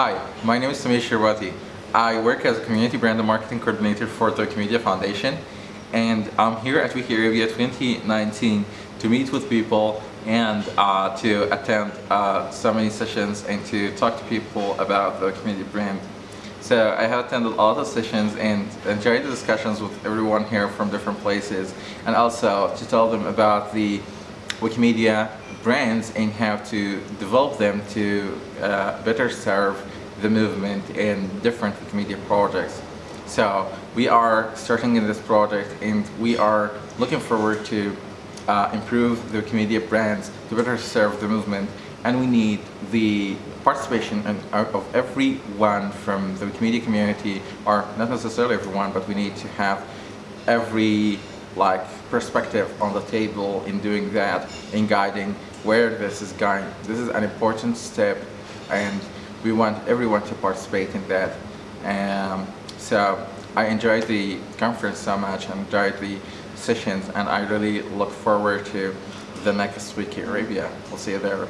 Hi, my name is Sameer Shirwati. I work as a community brand and marketing coordinator for the Wikimedia Foundation and I'm here at WikiArabia 2019 to meet with people and uh, to attend uh, so many sessions and to talk to people about the community brand. So I have attended a lot of sessions and enjoyed the discussions with everyone here from different places and also to tell them about the Wikimedia brands and how to develop them to uh, better serve the movement in different Wikimedia projects. So we are starting in this project and we are looking forward to uh, improve the Wikimedia brands to better serve the movement and we need the participation of everyone from the Wikimedia community or not necessarily everyone but we need to have every like perspective on the table in doing that, in guiding where this is going. This is an important step and we want everyone to participate in that. Um, so I enjoyed the conference so much, I enjoyed the sessions and I really look forward to the next WikiArabia. We'll see you there.